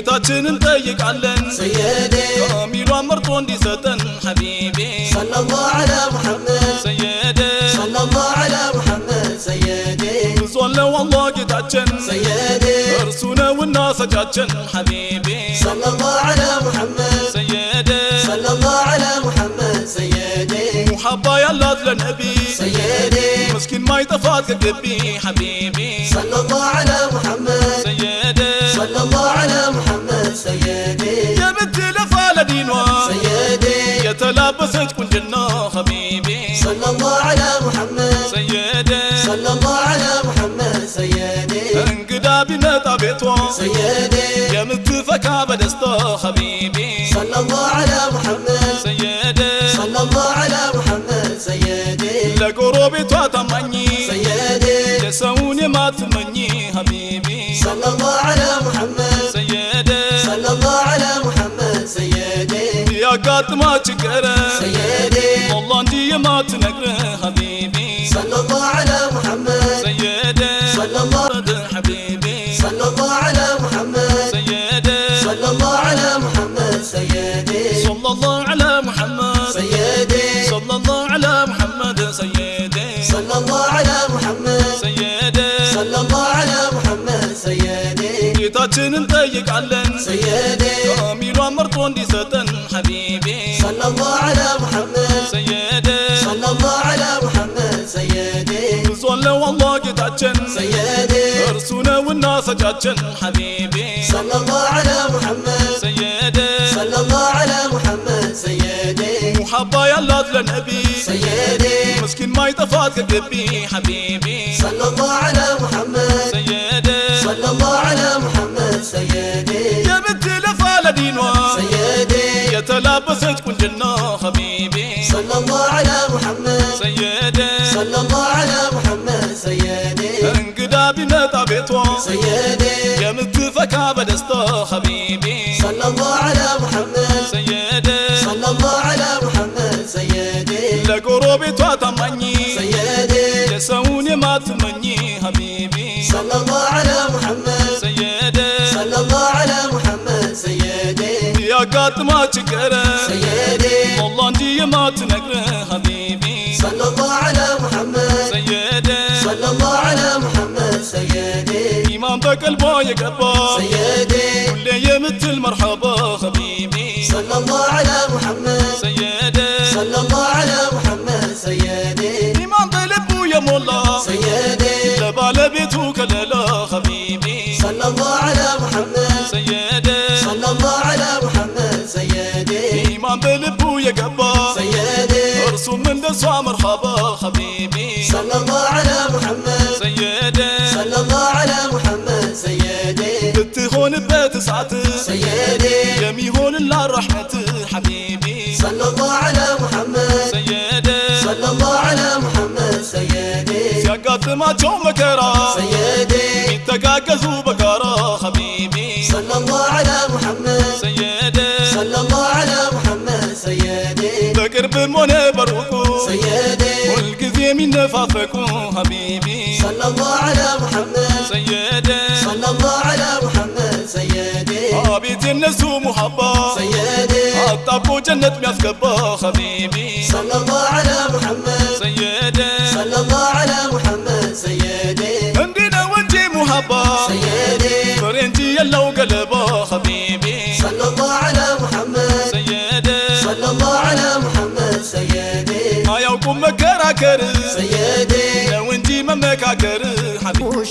على محمد سيدي ጌታችንን ጠይቃለን سيدي ካሚሏን መርጦ እንዲሰጠን ሐቢቤ صلى الله على محمد ሰየደ صلى الله على محمد سيدي ብዙ አለው አላህ ጌታችን سيدي እርሱ ነውና ሰጫችን ሐቢቤ صلى الله على محمد ሰየደ صلى الله على محمد سيدي ሙሐባ ያላት ለነቢ سيدي ምስኪን ማይጠፋት ከግቢ ሐቢቤ صلى الله على محمد ሰየደ صلى الله على سيدي. جبت لفال دينوا سيدي. يتلابست جنة حبيبي. صلى الله على محمد. سيدي. صلى الله على محمد. سيدي. انقدا بمتا بيتوا سيدي. يمتفكا بدستا حبيبي. صلى الله على محمد. سيدي. صلى الله على محمد. سيدي. توا تمني سيدي. لسوني ما تمني حبيبي. صلى الله على محمد. ያጋጥማ ችግር سيدي አላህ እንጂ የማትነግር ሐቢቤ صلى الله على محمد ሰየደ صلى الله ሐቢቤ صلى الله على محمد ሰየደ صلى الله على محمد سيدي ሰለላሁ ዐላ ሙሐመድ سيدي ሰለላሁ ዐላ ሙሐመድ ሰየደ صلى الله على محمد ሰየደ صلى الله على محمد سيدي ጌታችንን ጠይቃለን سيدي مقدسة حبيبي. صلى الله على محمد. سيدي. صلى الله على محمد. سيدي. صلى الله جتاتشن سيدي. ارسونا والناس جاتشن حبيبي. صلى الله على محمد. سيدي. صلى الله على محمد. سيدي. محبة الله للنبي سيدي. مسكين ما يتفاتك قلبي. حبيبي. صلى الله على محمد. تلبست كنجنا حبيبي. صلى الله على محمد. سيدي. صلى الله على محمد. سيدي. انقدا بنتا بيتو سيدي متفكا بدستو حبيبي. قاطمك قرا سيدي. والله انتي ما تنقره حبيبي. صلى الله على محمد. سيدي. صلى الله على محمد. سيدي. إمامك قلبه يقبى سيدي. كل يمت مرحبا حبيبي. صلى الله على محمد. سيدي. صلى الله على محمد. سيدي. إمام قلبه يا مولا. سيدي. لبى لبيته በልቡ የገባ سيدي እርሱም እንደሷ መርሐባ ሐቢቤ صلى الله على محمد ሰየደ صلى الله على محمد سيدي ብትሆንበት እሳት سيدي የሚሆንላት ረሕመት ሐቢቤ صلى الله على محمد ሰየደ صلى الله على محمد سيدي ሲያጋጥማቸው መከራ سيدي ይተጋገዙ በጋራ ሐቢቤ صلى الله على محمد ሰየደ ذكر بمنى بروكو سيدي. كل كذي من نفافكو حبيبي. صلى الله على محمد. سيدي. صلى الله على محمد. سيدي. حبيت الناس ومحبة سيدي. حطاكو جنة ما حبيبي. صلى الله على محمد. مماكر سيدي. لو انتي مماكر حبيبي.